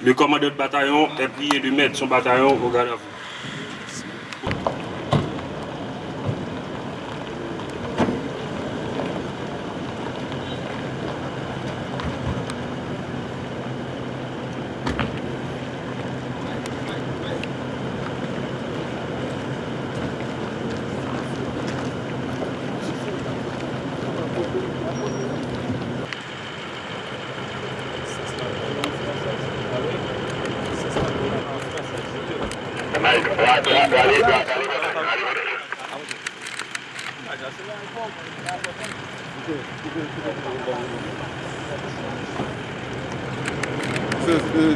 Le commandant de bataillon est prié de mettre son bataillon au garde à.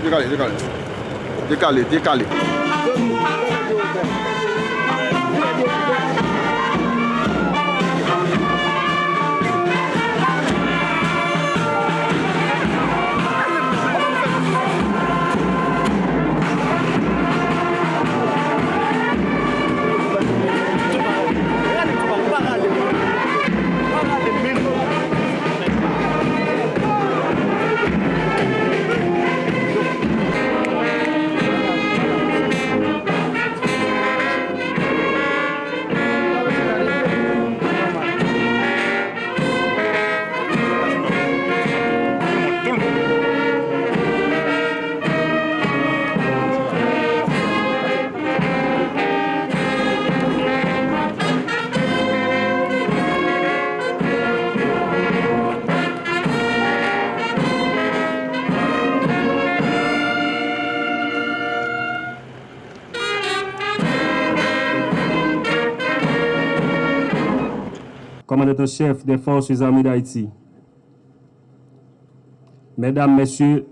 Décalé, décalé. Décalé, décalé. Commandant-chef des forces armées d'Haïti, Mesdames, Messieurs,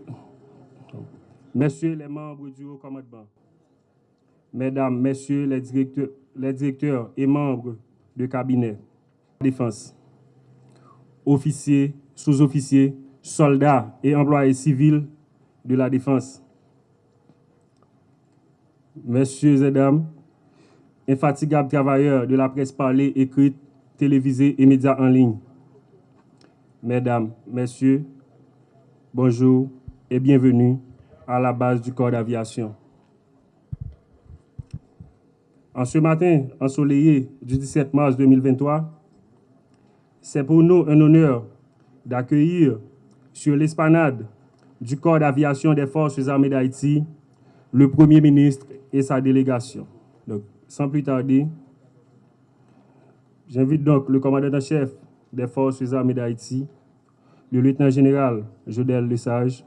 Messieurs les membres du haut commandement, Mesdames, Messieurs les directeurs, les directeurs et membres du cabinet de défense, officiers, sous-officiers, soldats et employés civils de la défense, Messieurs et Dames, infatigables travailleurs de la presse parlée, écrite, télévisée et médias en ligne. Mesdames, Messieurs, bonjour et bienvenue à la base du corps d'aviation. En ce matin ensoleillé du 17 mars 2023, c'est pour nous un honneur d'accueillir sur l'esplanade du corps d'aviation des forces armées d'Haïti le Premier ministre et sa délégation. Donc, sans plus tarder, J'invite donc le commandant-chef des forces armées d'Haïti, le lieutenant-général Jodel Lesage,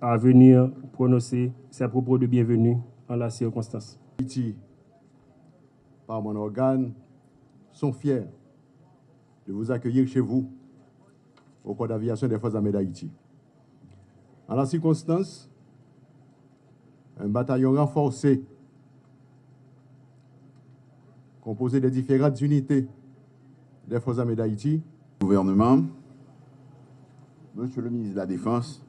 à venir prononcer ses propos de bienvenue en la circonstance. Haïti par mon organe sont fiers de vous accueillir chez vous au corps d'aviation des Forces armées d'Haïti. En la circonstance, un bataillon renforcé composé des différentes unités. Des Forces armées d'Haïti, gouvernement, Monsieur le ministre de la Défense,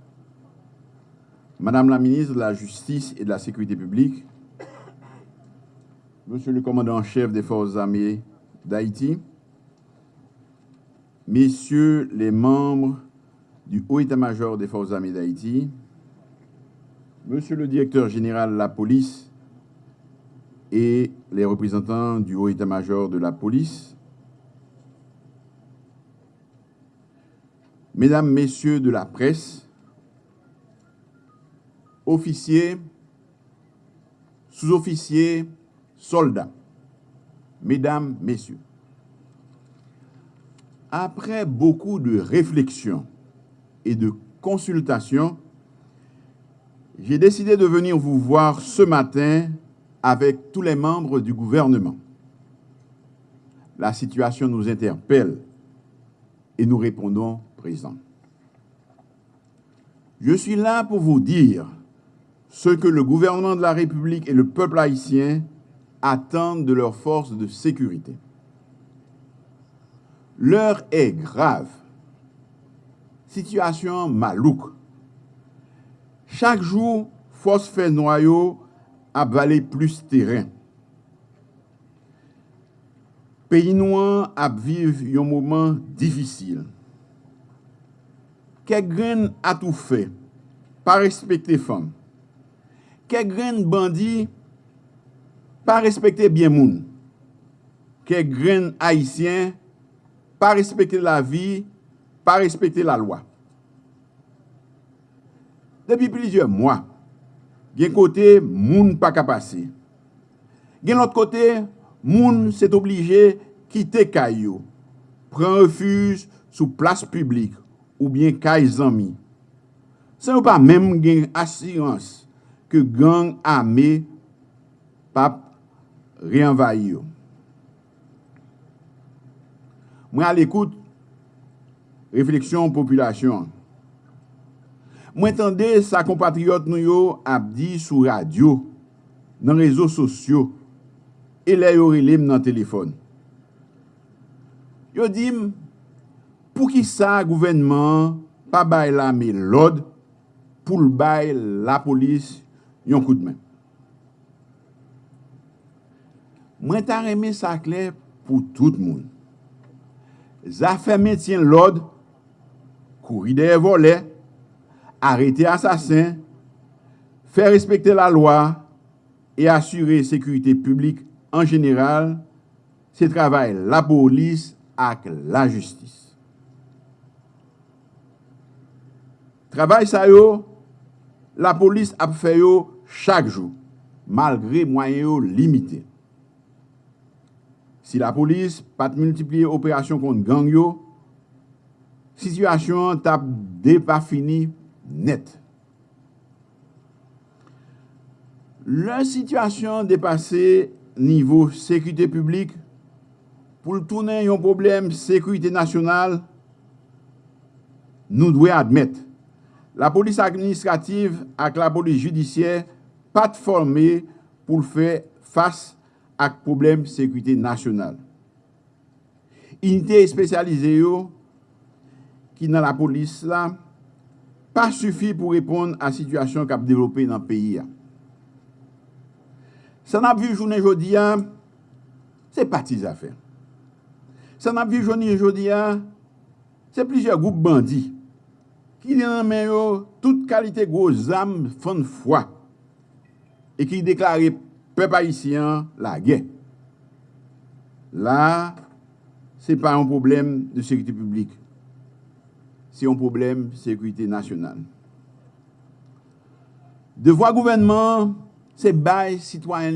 Madame la ministre de la Justice et de la Sécurité publique, Monsieur le commandant en chef des Forces armées d'Haïti, Messieurs les membres du Haut état-major des Forces armées d'Haïti, Monsieur le directeur général de la police et les représentants du Haut état-major de la police, Mesdames, Messieurs de la presse, officiers, sous-officiers, soldats, Mesdames, Messieurs, après beaucoup de réflexions et de consultations, j'ai décidé de venir vous voir ce matin avec tous les membres du gouvernement. La situation nous interpelle et nous répondons présent. Je suis là pour vous dire ce que le gouvernement de la République et le peuple haïtien attendent de leurs forces de sécurité. L'heure est grave. Situation malouque. Chaque jour, force fait noyau ap vale plus teren. Peyi nouan ap viv yon mouman difisil. Kek gren atou fe, pa respekte fam. Kek gren bandi, pa respekte bien moun. Kek gren haisyen, pa respekte la vi, pa respekte la lwa. Depi plizye mwa, Gen kote, moun pa kapase. Gen lot kote, moun set oblige kite kay yo. Pren refuj sou plas publik ou bien kay zami. Se nou pa menm gen asirans ke gang ame pap reanvay yo. Mwen al ekout refleksyon populasyon. Mwen tende sa kompatriot nou yo ap di sou radyo, nan rezo sosyo, e le yo relem nan telefon. Yo dim, pou ki sa gouvenman pa bay la me lod, pou l bay la polis yon kou d'men. Mwen ta reme sa kler pou tout moun. Zafè metyen lod, kouri de volè, arrêter assassins, faire respecter la loi et assurer sécurité publique en général, c'est travail la police avec la justice. Travail ça yo, la police a fait yo chaque jour, malgré moyens limités. Si la police pas multiplier opérations contre gang yo, situation t'a pas fini net. Lè situasyon depase nivou sekwite publik pou l'tounen yon problem sekwite nasyonal, nou dwe admet. La polis administrativ ak la polis judisyen pat formé pou l'fè fass ak problem sekwite nasyonal. Unitè espesyalize yo ki nan la polis la pa sufi pou repon a situasyon kap devlope nan peyi ya. San ap vi jounen jodi ya, se pati zafen. San ap vi jounen jodi ya, se plizye goup bandi, ki den nan men yo tout kalite gwo zam fon fwa, e ki deklare pep haisyen la gen. La, se pa an problem de sekte publik. c'est un problème de sécurité nationale. Devoir gouvernement, c'est bail citoyen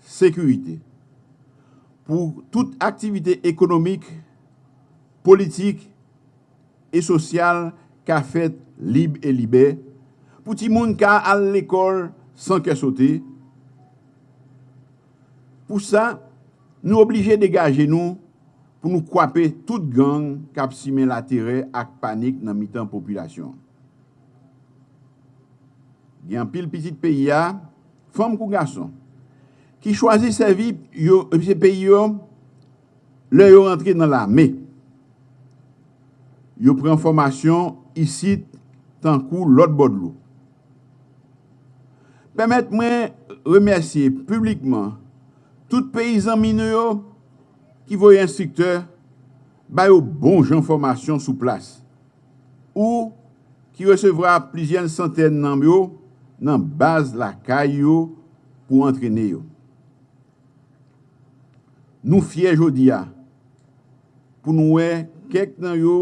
sécurité. Pour toute activité économique, politique et sociale qu'a fait libre et libère, pour tout le monde qui à l'école sans qu'elle saute. Pour ça, nous obligés de dégager nous pou nou kwape tout gang kap simen la tere ak panik nan mitan populasyon. Gen pil pitit peyi ya, fom kou gason, ki chwazi se vi yo, se peyi yo, le yo rentre nan la me. Yo pren formasyon isit tankou lot bodlou. Pemet mwen remersye publikman tout peyizan mine yo ki voye instrikteur bay ou bon jan formasyon sou plas ou ki resevra plizyen santen nan yo nan baz la kay yo pou antrene yo. Nou fye jodi ya pou nou we kek nan yo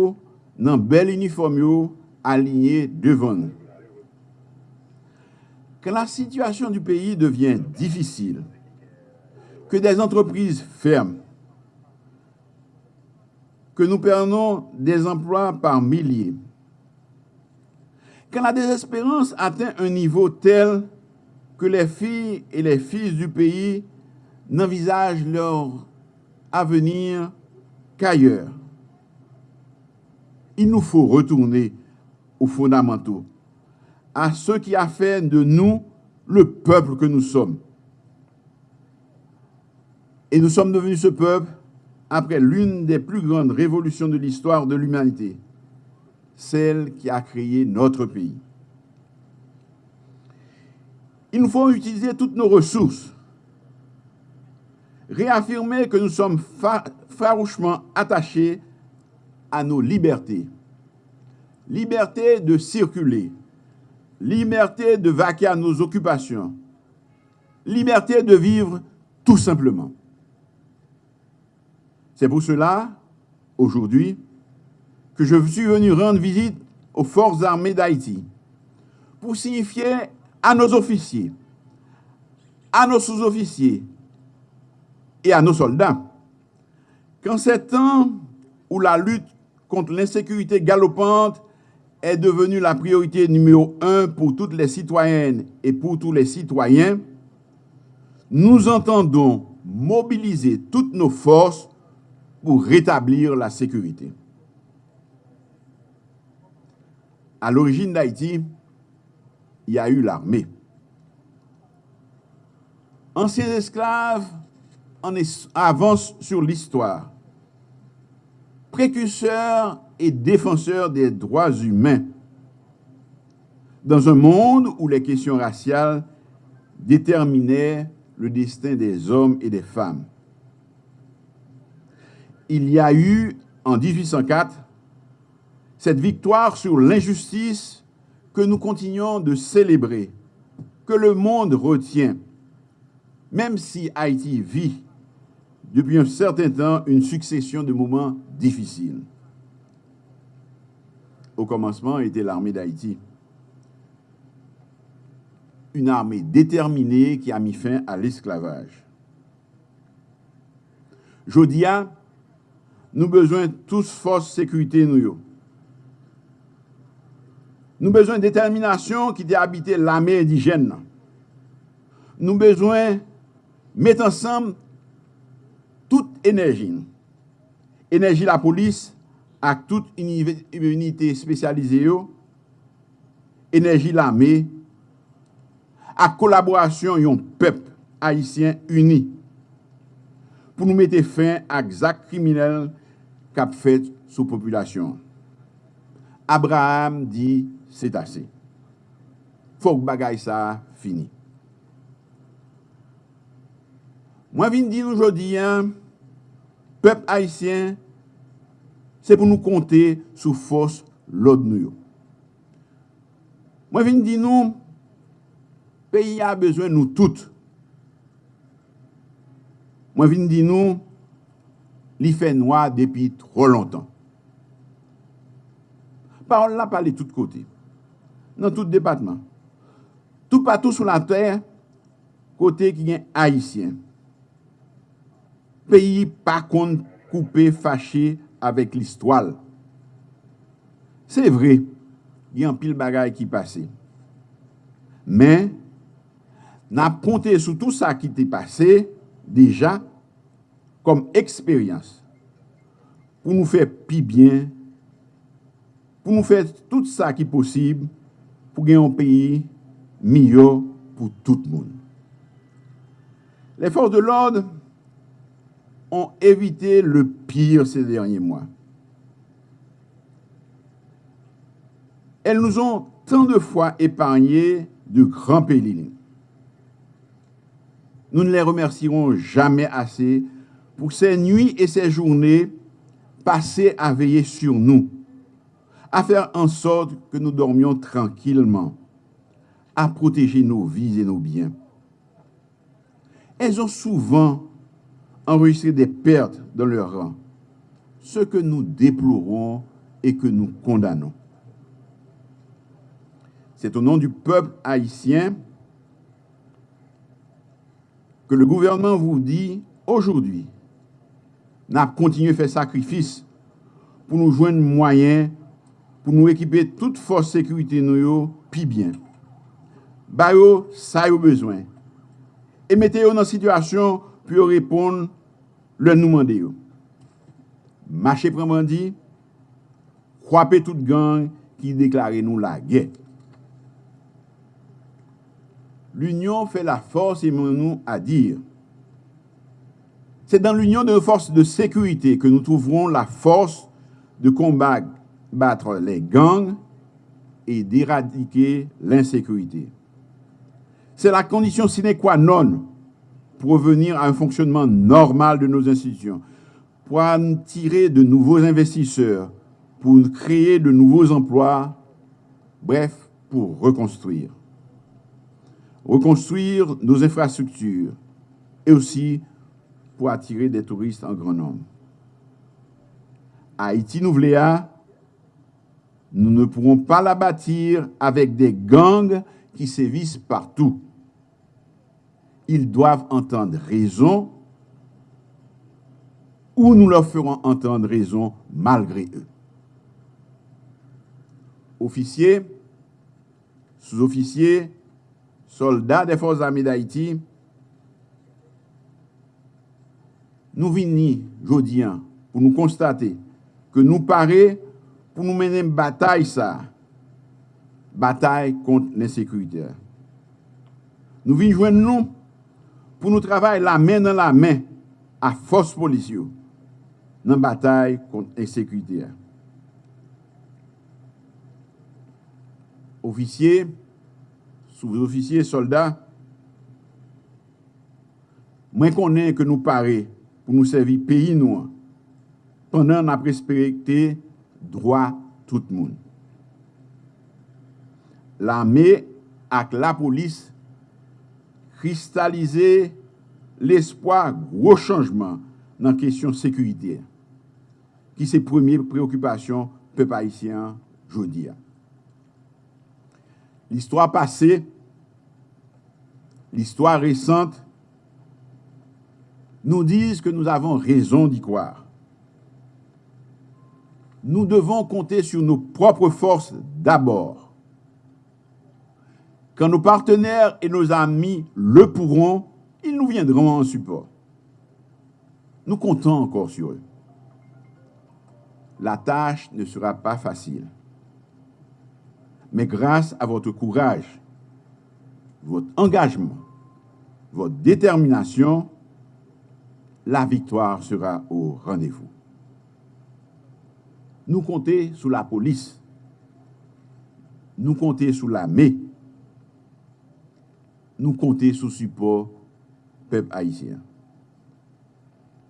nan bel uniform yo alinye devan nou. que la situasyon du peyi devyen difisil, ke des entreprises ferme, ke nou pernon des emploi par milye, kan la desesperans aten un nivou tel ke le fi et le fils du nan vizaj lor avenir kayer. Il nou fò retourne ou fondamentou à ce qui a fait de nous le peuple que nous sommes. Et nous sommes devenus ce peuple après l'une des plus grandes révolutions de l'histoire de l'humanité, celle qui a créé notre pays. Il nous faut utiliser toutes nos ressources, réaffirmer que nous sommes farouchement attachés à nos libertés. Liberté de circuler, liberté de vaquer à nos occupations, liberté de vivre tout simplement. C'est pour cela, aujourd'hui, que je suis venu rendre visite aux forces armées d'Haïti pour signifier à nos officiers, à nos sous-officiers et à nos soldats qu'en ces temps où la lutte contre l'insécurité galopante est devenue la priorité numéro un pour toutes les citoyennes et pour tous les citoyens, nous entendons mobiliser toutes nos forces pour rétablir la sécurité. À l'origine d'Haïti, il y a eu l'armée. Anciens esclaves en avancent sur l'histoire. Précurseurs et défenseur des droits humains dans un monde où les questions raciales déterminaient le destin des hommes et des femmes. Il y a eu, en 1804, cette victoire sur l'injustice que nous continuons de célébrer, que le monde retient, même si Haïti vit depuis un certain temps une succession de moments difficiles au commencement était l'armée d'Haïti. Une armée déterminée qui a mis fin à l'esclavage. Jodia, nou bezwen tous fos sekurite nou yo. Nou bezwen determinasyon ki de habite lame indijen nan. Nou bezwen met ansam tout enerji nou. Enerji la polis ak tout unité spesyalize yo. Enerji lame ak kolaborasyon yon pep haisyen uni. Pou nou mette fin ak zak kriminel kap fet sou populasyon. Abraham di, se tase. Fok bagay sa, fini. Mwen vin di nou jodi, pep haisyen, se pou nou konte sou fos lod nou yo. Mwen vin di nou, peyi a bezwen nou tout. Mwen vin di nou, li fè noa depi tro lontan. Parol la pale tout kote, nan tout depatman, tout patou sou la ter, kote ki gen Haitien. Peyi pa kon koupe fache avèk l'istwal. Se vre, gen pil bagay ki pase. Men, nan ponte sou tout sa ki te pase, deja, comme expérience pour nous faire plus bien, pour nous faire tout ça qui est possible pour gagner un pays meilleur pour tout le monde. Les forces de l'ordre ont évité le pire ces derniers mois. Elles nous ont tant de fois épargné de grands périls. Nous ne les remercierons jamais assez pour ces nuits et ces journées passées à veiller sur nous, à faire en sorte que nous dormions tranquillement, à protéger nos vies et nos biens. Elles ont souvent enregistré des pertes dans leur rang, ce que nous déplorons et que nous condamnons. C'est au nom du peuple haïtien que le gouvernement vous dit aujourd'hui, nap kontinye fè sakrifis pou nou jwen mwayen pou nou ekipe tout fòs sekurite nou yo pi byen. Bayo, sa yo bezwen. E mette yo nan situasyon pou yo repon lè nou mande yo. Mache pren bandi, kwape tout gang ki deklare nou la gè. L'union fè la fòs e moun nou a dir C'est dans l'union de nos forces de sécurité que nous trouverons la force de combattre les gangs et d'éradiquer l'insécurité. C'est la condition sine qua non pour revenir à un fonctionnement normal de nos institutions, pour attirer de nouveaux investisseurs, pour créer de nouveaux emplois, bref, pour reconstruire reconstruire nos infrastructures et aussi pour attirer des touristes en grand nombre. Haïti Nouvléa, nous ne pourrons pas la bâtir avec des gangs qui sévissent partout. Ils doivent entendre raison ou nous leur ferons entendre raison malgré eux. Officiers, sous-officiers, soldats des forces armées d'Haïti, nou vini jodi an pou nou konstate ke nou pare pou nou menen batay sa, batay kont l'insekurite. Nou vini jwen non nou pou nou travay la men nan la men a fos polisyon nan batay kont l'insekurite. Ofisye, sous-ofisye, soldat, mwen konen ke nou pare pou nou servi peyi nou an, pandan nan presperekte drwa tout moun. La me ak la polis kristalize l'espoi gro chanjman nan kesyon sekurite ki se premye preokupasyon pe paisyen jodi an. L'histoire passée, l'histoire récente nous disent que nous avons raison d'y croire. Nous devons compter sur nos propres forces d'abord. Quand nos partenaires et nos amis le pourront, ils nous viendront en support. Nous comptons encore sur eux. La tâche ne sera pas facile. Mais grâce à votre courage, votre engagement, votre détermination, la victoire sera au rendez-vous. Nous comptons sur la police. Nous comptons sur l'armée. Nous comptons sur le support peuple haïtien.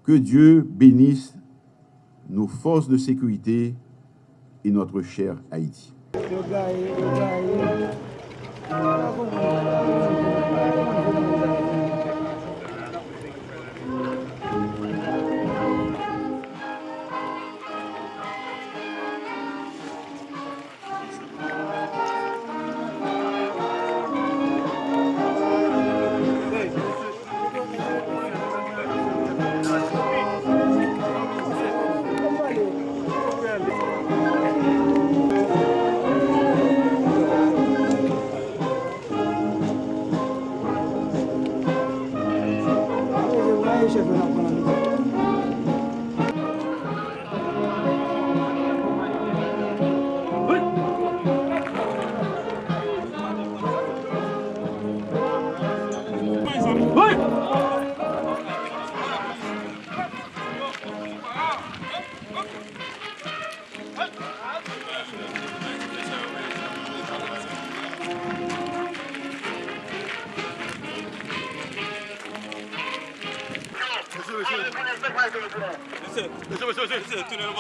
Que Dieu bénisse nos forces de sécurité et notre cher Haïti.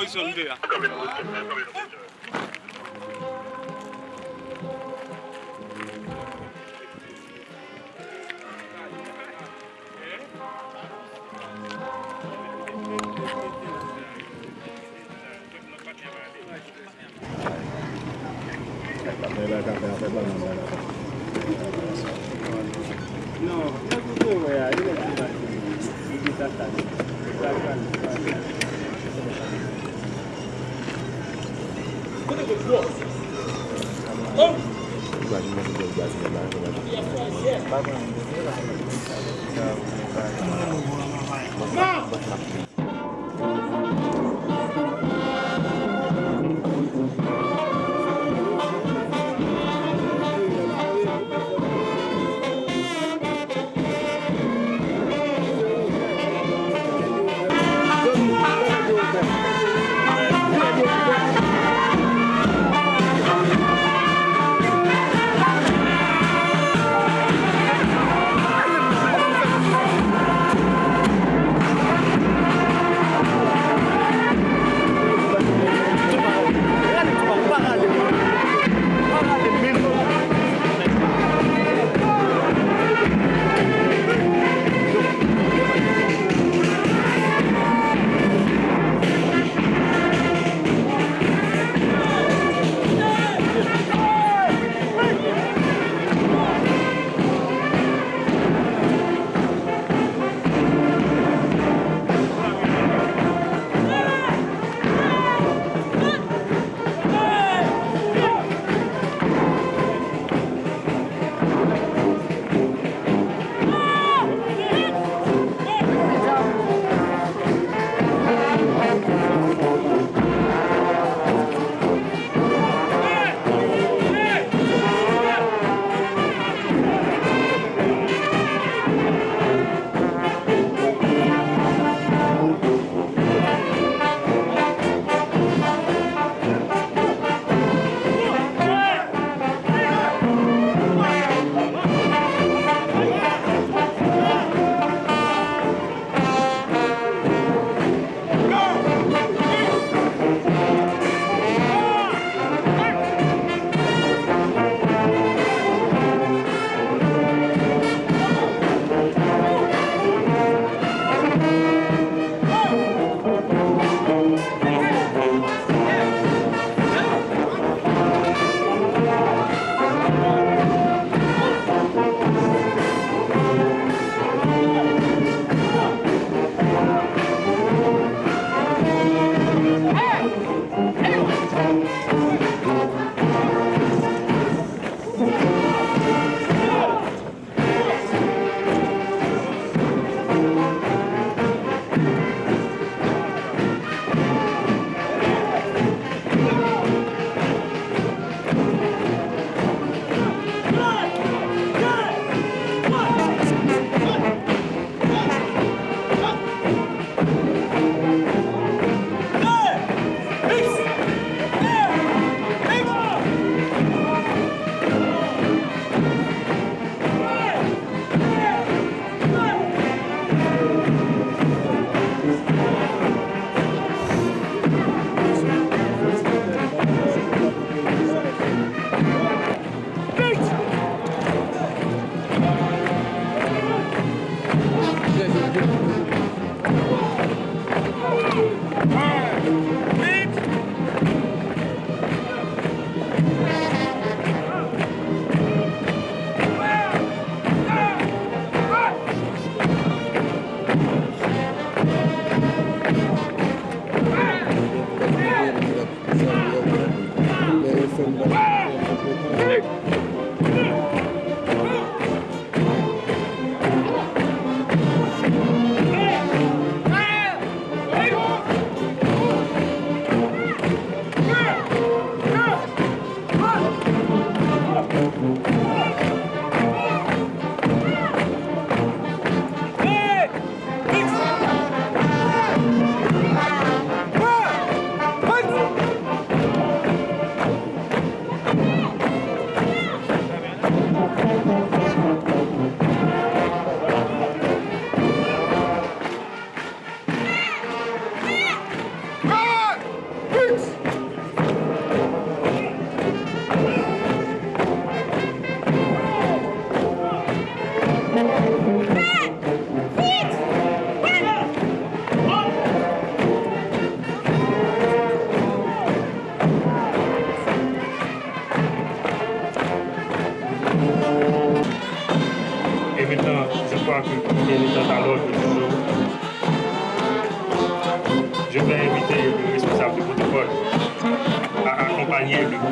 muy sólida. No, no, no, no, no, no, no, Mwen.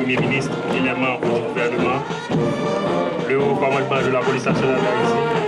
Premier ministre et les membres du gouvernement, le haut commandement de la police nationale d'Haïti,